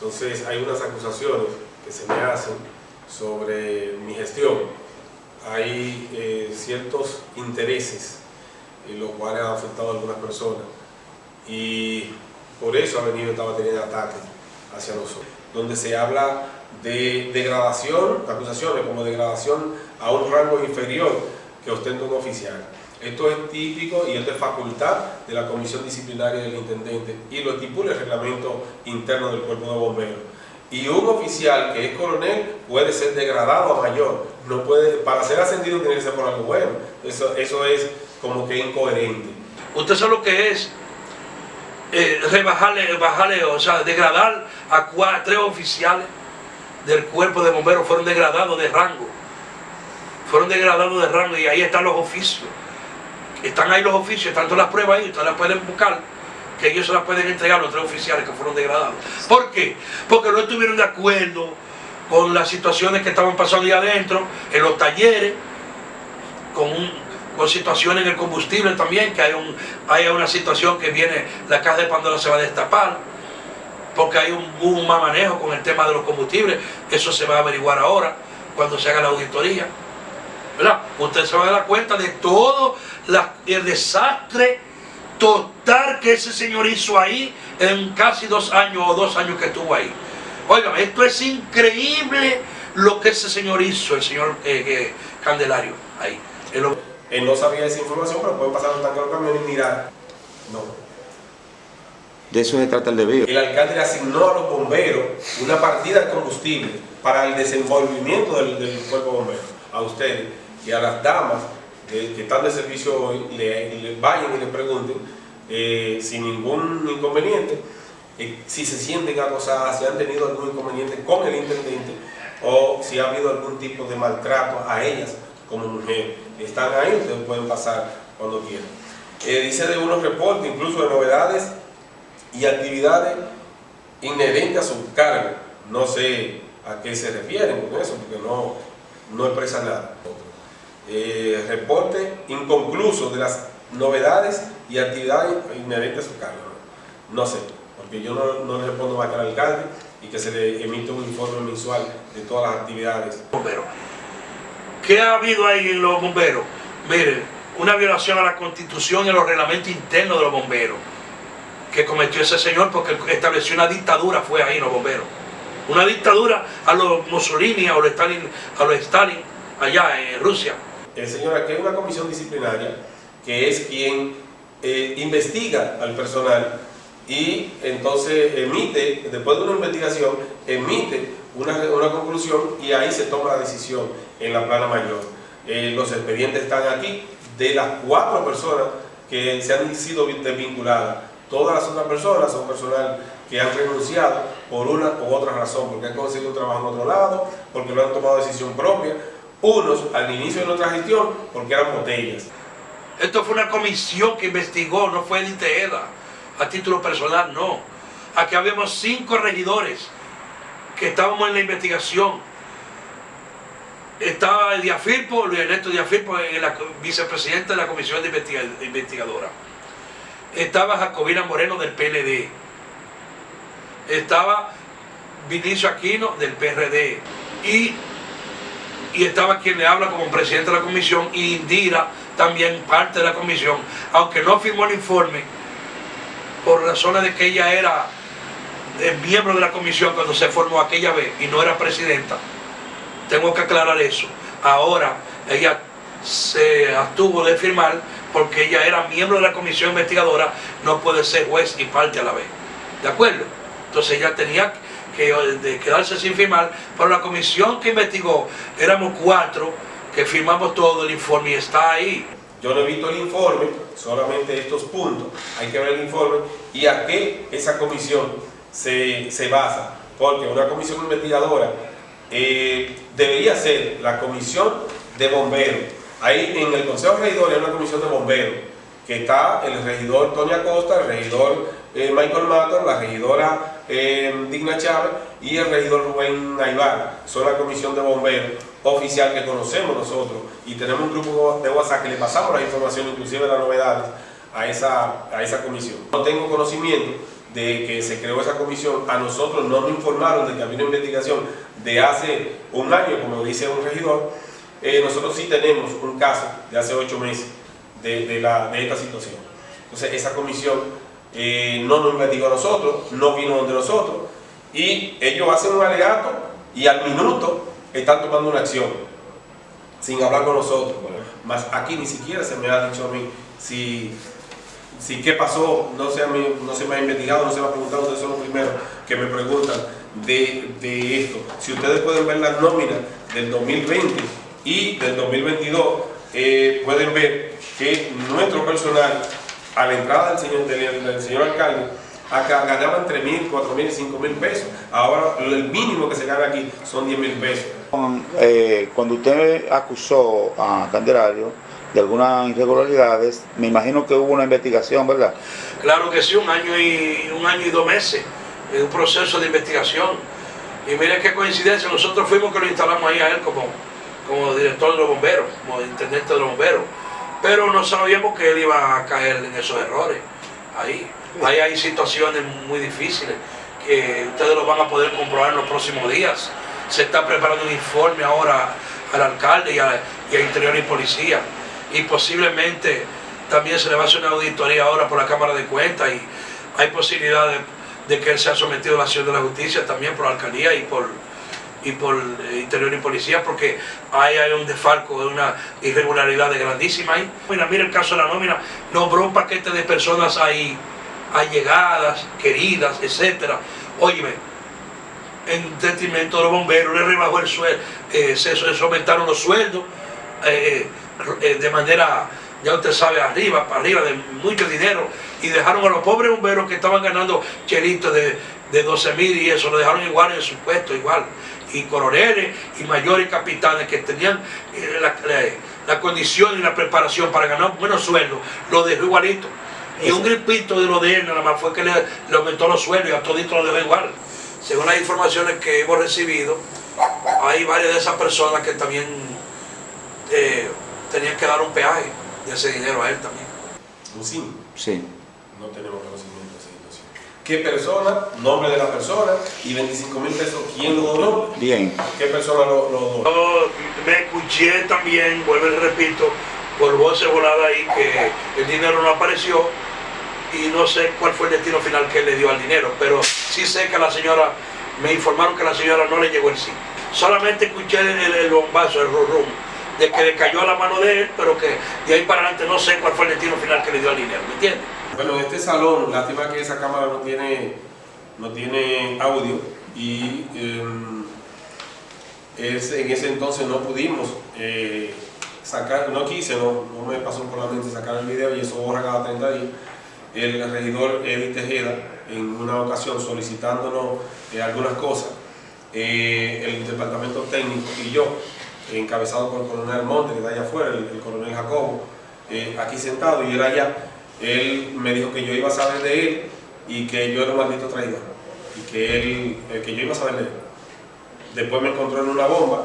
Entonces hay unas acusaciones que se me hacen sobre mi gestión. Hay eh, ciertos intereses en los cuales han afectado a algunas personas y por eso ha venido esta batería de ataques hacia nosotros, donde se habla de degradación, de acusaciones como degradación a un rango inferior que ostenta un oficial. Esto es típico y esto es facultad de la comisión disciplinaria del intendente y lo estipula el reglamento interno del cuerpo de bomberos. Y un oficial que es coronel puede ser degradado a mayor. No puede, para ser ascendido tiene que ser por algo bueno. Eso, eso es como que incoherente. Usted sabe lo que es eh, rebajarle, bajarle, o sea, degradar a cuatro, tres oficiales del cuerpo de bomberos fueron degradados de rango. Fueron degradados de rango y ahí están los oficios. Están ahí los oficios, están todas las pruebas ahí, ustedes las pueden buscar, que ellos se las pueden entregar a los tres oficiales que fueron degradados. ¿Por qué? Porque no estuvieron de acuerdo con las situaciones que estaban pasando ahí adentro, en los talleres, con, con situaciones en el combustible también, que hay, un, hay una situación que viene, la caja de Pandora se va a destapar, porque hay un, un mal manejo con el tema de los combustibles, eso se va a averiguar ahora, cuando se haga la auditoría. ¿Verdad? Usted se va a dar cuenta de todo el desastre total que ese señor hizo ahí en casi dos años o dos años que estuvo ahí. Oigan, esto es increíble lo que ese señor hizo, el señor eh, eh, Candelario, ahí. Él, no sabía esa información, pero puede pasar un tanque de camión y mirar. No. De eso se trata el debido. El alcalde le asignó a los bomberos una partida de combustible para el desenvolvimiento del, del cuerpo bombero. A ustedes y a las damas que están de servicio hoy le, vayan y le pregunten eh, sin ningún inconveniente eh, si se sienten acosadas, si han tenido algún inconveniente con el intendente o si ha habido algún tipo de maltrato a ellas como mujeres. Están ahí, ustedes pueden pasar cuando quieran. Eh, dice de unos reportes, incluso de novedades y actividades inherentes a su cargo. No sé a qué se refieren con eso, porque no, no expresa nada eh, reporte inconcluso de las novedades y actividades inherentes a su cargo. No sé, porque yo no, le respondo más que al alcalde y que se le emite un informe mensual de todas las actividades. Bomberos. ¿Qué ha habido ahí en los bomberos? Miren, una violación a la constitución y a los reglamentos internos de los bomberos que cometió ese señor porque estableció una dictadura fue ahí los bomberos. Una dictadura a los Mussolini, a los Stalin, a los Stalin allá en Rusia. El señor aquí hay una comisión disciplinaria que es quien eh, investiga al personal y entonces emite, después de una investigación, emite una, conclusión y ahí se toma la decisión en la plana mayor. Eh, los expedientes están aquí, de las cuatro personas que se han sido desvinculadas, todas las otras personas son personal que han renunciado por una u otra razón, porque han conseguido trabajo en otro lado, porque no han tomado decisión propia, unos al inicio de nuestra gestión porque eran botellas. Esto fue una comisión que investigó, no fue el ITEDA, a título personal, no. Aquí habíamos cinco regidores que estábamos en la investigación. Estaba el Diafirpo, Luis Ernesto Diafirpo, el vicepresidente de la comisión de investigadora. Estaba Jacobina Moreno del PLD. Estaba Vinicio Aquino del PRD. Y y estaba quien le habla como presidente de la comisión y Indira también parte de la comisión, aunque no firmó el informe por razones de que ella era miembro de la comisión cuando se formó aquella vez y no era presidenta. Tengo que aclarar eso. Ahora ella se abstuvo de firmar porque ella era miembro de la comisión investigadora, no puede ser juez y parte a la vez. ¿De acuerdo? Entonces ella tenía de quedarse sin firmar, pero la comisión que investigó, éramos cuatro que firmamos todo el informe y está ahí. Yo no he visto el informe, solamente estos puntos, hay que ver el informe y a qué esa comisión se, se basa, porque una comisión investigadora eh, debería ser la comisión de bomberos. Ahí en el Consejo Regidor hay una comisión de bomberos, que está el regidor Tony Acosta, el regidor eh, Michael Matos, la regidora eh, Digna Chávez y el regidor Rubén Aybar. Son la comisión de bomberos oficial que conocemos nosotros y tenemos un grupo de WhatsApp que le pasamos la información, inclusive las novedades, a esa, a esa comisión. No tengo conocimiento de que se creó esa comisión, a nosotros no nos informaron de que había una investigación de hace un año, como dice un regidor, eh, nosotros sí tenemos un caso de hace ocho meses de, de, la, de esta situación. Entonces esa comisión eh, no nos investigó a nosotros, no vino donde nosotros, y ellos hacen un alegato y al minuto están tomando una acción, sin hablar con nosotros. Más aquí ni siquiera se me ha dicho a mí si, si qué pasó, no se, ha, no se me ha investigado, no se me ha preguntado, ustedes son los primeros que me preguntan de, de esto. Si ustedes pueden ver las nóminas del 2020 y del 2022, eh, pueden ver que nuestro personal, a la entrada del señor, del, del señor alcalde, acá ganaban 3 mil, 4 mil, 5 mil pesos. Ahora el mínimo que se gana aquí son 10 mil pesos. Eh, cuando usted acusó a Candelario de algunas irregularidades, me imagino que hubo una investigación, ¿verdad? Claro que sí, un año y, un año y dos meses, en un proceso de investigación. Y mire qué coincidencia, nosotros fuimos que lo instalamos ahí a él como, como director de los bomberos, como intendente de los bomberos. Pero no sabíamos que él iba a caer en esos errores ahí. Ahí hay situaciones muy difíciles que ustedes lo van a poder comprobar en los próximos días. Se está preparando un informe ahora al alcalde y a, y a Interior y Policía. Y posiblemente también se le va a hacer una auditoría ahora por la Cámara de Cuentas y hay posibilidad de, de que él sea sometido a la acción de la justicia también por la alcaldía y por, y por eh, Interior y Policía porque ahí hay un desfalco, una irregularidad de grandísima ahí. Mira, mira el caso de la nómina, nombró un paquete de personas ahí allegadas, queridas, etcétera. Óyeme, en detrimento de los bomberos, le rebajó el sueldo, eh, se, aumentaron los sueldos eh, de manera, ya usted sabe, arriba, para arriba, de mucho dinero, y dejaron a los pobres bomberos que estaban ganando chelitos de, de 12 mil y eso, lo dejaron igual en su puesto, igual. Y coroneles y mayores capitanes que tenían la, la, la condición y la preparación para ganar buenos sueldos, lo dejó igualito. Y un gripito de lo de él nada más fue que le, le aumentó los sueldos y a todito lo dejó igual. Según las informaciones que hemos recibido, hay varias de esas personas que también eh, tenían que dar un peaje de ese dinero a él también. ¿Un Sí. No tenemos conocimiento de esa situación. ¿Qué persona? Nombre de la persona y 25 mil pesos. ¿Quién lo donó? Bien. ¿Qué persona lo, lo donó? Yo me escuché también, vuelvo y repito, por voces voladas ahí que el dinero no apareció y no sé cuál fue el destino final que le dio al dinero, pero sí sé que la señora, me informaron que la señora no le llegó el sí. Solamente escuché el bombazo, el rum, de que le cayó a la mano de él, pero que de ahí para adelante no sé cuál fue el destino final que le dio al dinero, ¿me entiendes? Bueno, en este salón, lástima que esa cámara no tiene, no tiene audio y es, en ese entonces no pudimos eh, sacar, no quise, no, me pasó por la mente sacar el video y eso borra cada 30 días. El regidor Eddie Tejeda, en una ocasión solicitándonos eh, algunas cosas, eh, el departamento técnico y yo, encabezado por el coronel Monte, que está allá afuera, el, el coronel Jacobo, aquí sentado y él allá, él me dijo que yo iba a saber de él y que yo era un maldito traidor y que, él, que yo iba a saber de él. Después me encontró en una bomba,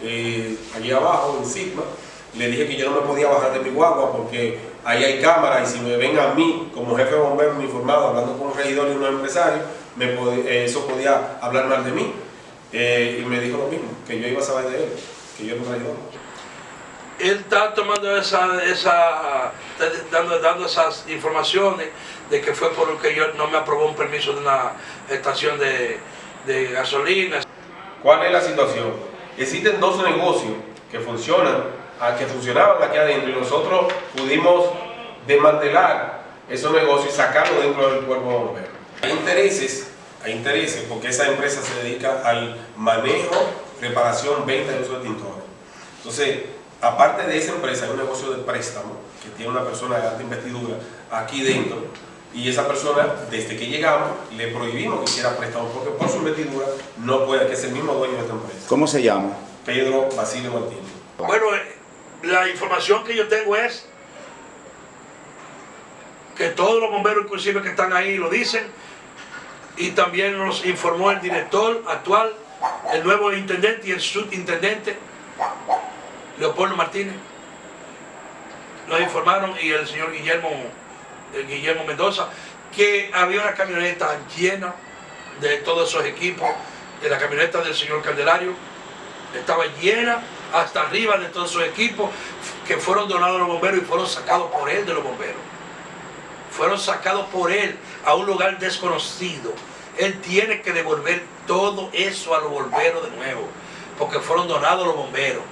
allí abajo, en Sigma, le dije que yo no me podía bajar de mi guagua porque ahí hay cámaras y si me ven a mí como jefe de bomberos informado hablando con un regidor y unos empresarios, me pod eso podía hablar mal de mí. Eh, y me dijo lo mismo, que yo iba a saber de él, que yo era un traidor. Él está tomando esa, esa dando, dando esas informaciones de que fue porque yo no me aprobó un permiso de una estación de, de gasolina. ¿Cuál es la situación? Existen dos negocios que funcionan que funcionaban aquí adentro y nosotros pudimos desmantelar esos negocios y sacarlos dentro del cuerpo de bomberos. Hay intereses, hay intereses porque esa empresa se dedica al manejo, reparación, venta y uso de tintores. Entonces, aparte de esa empresa hay un negocio de préstamo que tiene una persona de alta investidura aquí dentro y esa persona, desde que llegamos, le prohibimos que hiciera préstamo porque por su investidura no puede, que es el mismo dueño de esta empresa. ¿Cómo se llama? Pedro Basilio Martínez. Bueno, la información que yo tengo es que todos los bomberos inclusive que están ahí lo dicen y también nos informó el director actual, el nuevo intendente y el subintendente Leopoldo Martínez nos informaron y el señor Guillermo, el Guillermo Mendoza que había una camioneta llena de todos esos equipos, de la camioneta del señor Candelario, estaba llena hasta arriba de todos esos equipos que fueron donados a los bomberos y fueron sacados por él de los bomberos. Fueron sacados por él a un lugar desconocido. Él tiene que devolver todo eso a los bomberos de nuevo, porque fueron donados a los bomberos.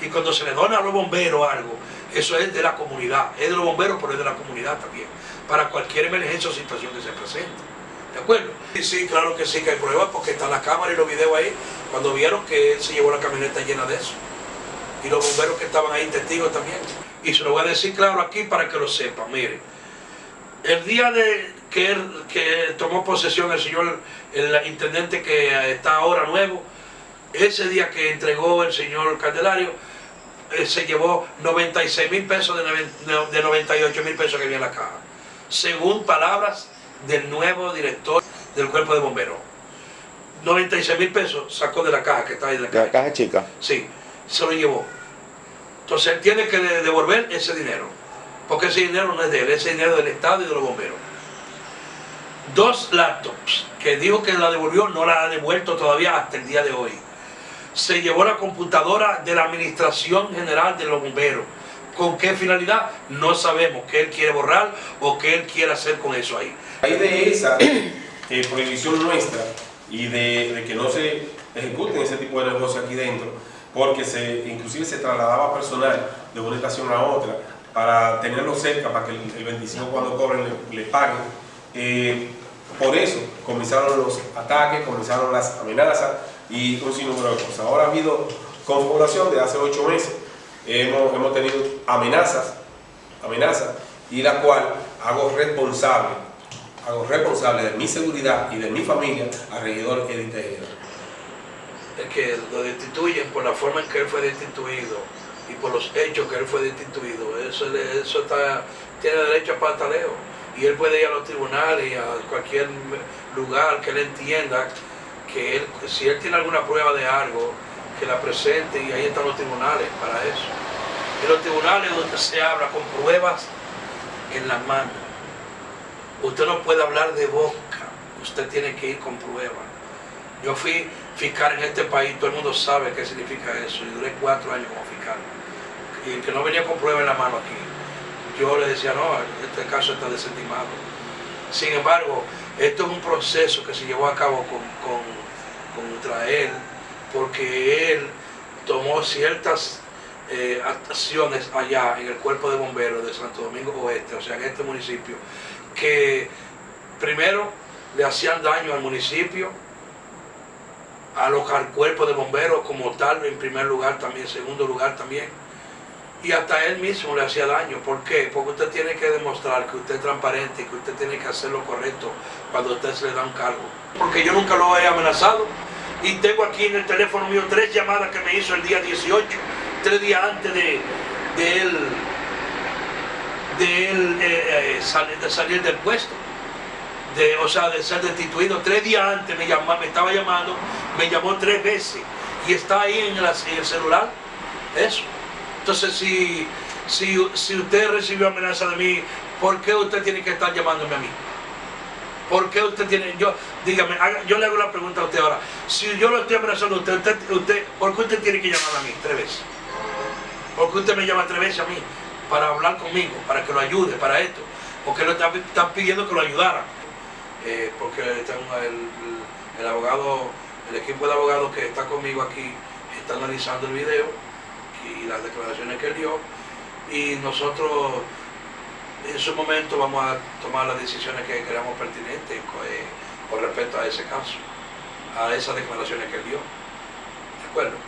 Y cuando se le dona a los bomberos algo, eso es de la comunidad, es de los bomberos, pero es de la comunidad también, para cualquier emergencia o situación que se presente. ¿De acuerdo? Sí, sí, claro que sí que hay pruebas, porque están las cámaras y los videos ahí, cuando vieron que él se llevó la camioneta llena de eso. Y los bomberos que estaban ahí testigos también. Y se lo voy a decir claro aquí para que lo sepan, miren. El día de que, él, que tomó posesión el señor, el intendente que está ahora nuevo, ese día que entregó el señor Candelario, eh, se llevó 96 mil pesos de, de 98 mil pesos que había en la caja. Según palabras del nuevo director del cuerpo de bomberos. 96 mil pesos sacó de la caja que está ahí. De la, De la caja chica. Sí, se lo llevó. Entonces él tiene que de- devolver ese dinero. Porque ese dinero no es de él, ese dinero es del Estado y de los bomberos. Dos laptops que dijo que la devolvió, no la ha devuelto todavía hasta el día de hoy. Se llevó la computadora de la Administración General de los Bomberos. ¿Con qué finalidad? No sabemos qué él quiere borrar o qué él quiere hacer con eso ahí. Ahí de esa eh, prohibición nuestra y de, de que no se ejecuten ese tipo de negocios aquí dentro, porque se, inclusive se trasladaba personal de una estación a otra para tenerlo cerca, para que el, el 25 cuando cobren le, le paguen. Eh, por eso comenzaron los ataques, comenzaron las amenazas y un sinnúmero de cosas. Ahora ha habido configuración de hace ocho meses, hemos, hemos tenido amenazas, amenazas, y la cual hago responsable, hago responsable de mi seguridad y de mi familia al regidor Edith Tejeda. es que lo destituyen por la forma en que él fue destituido y por los hechos que él fue destituido. Eso, eso está, tiene derecho a pataleo. Y él puede ir a los tribunales y a cualquier lugar que él entienda si él tiene alguna prueba de algo, que la presente y ahí están los tribunales para eso. En los tribunales donde se habla con pruebas en la mano. Usted no puede hablar de boca, usted tiene que ir con pruebas. Yo fui fiscal en este país, todo el mundo sabe qué significa eso, y duré cuatro años como fiscal. Y el que no venía con prueba en la mano aquí, yo le decía, no, este caso está desestimado. Sin embargo, esto es un proceso que se llevó a cabo con- contra él, porque él tomó ciertas eh, acciones allá en el cuerpo de bomberos de Santo Domingo Oeste, o sea, en este municipio, que primero le hacían daño al municipio, a los, al cuerpo de bomberos como tal, en primer lugar también, en segundo lugar también. Y hasta él mismo le hacía daño. ¿Por qué? Porque usted tiene que demostrar que usted es transparente y que usted tiene que hacer lo correcto cuando usted se le da un cargo. Porque yo nunca lo he amenazado. Y tengo aquí en el teléfono mío tres llamadas que me hizo el día 18, tres días antes de, de él, eh, eh, de salir del puesto de, o sea, de ser destituido. Tres días antes me, llama, me estaba llamando, me llamó tres veces y está ahí en el celular. Eso. Entonces, si, si, si usted recibió amenaza de mí, ¿por qué usted tiene que estar llamándome a mí? ¿Por qué usted tiene.? Yo, dígame, yo le hago la pregunta a usted ahora. Si yo lo estoy amenazando a usted, usted, ¿por qué usted tiene que llamarme a mí tres veces? ¿Por qué usted me llama tres veces a mí? Para hablar conmigo, para que lo ayude, para esto. Porque lo están, están pidiendo que lo ayudara. Eh, porque el- el abogado, el equipo de abogados que está conmigo aquí está analizando el video y las declaraciones que dio. Y nosotros en su momento vamos a tomar las decisiones que creamos pertinentes co- eh, con respecto a ese caso, a esas declaraciones que dio. ¿De acuerdo?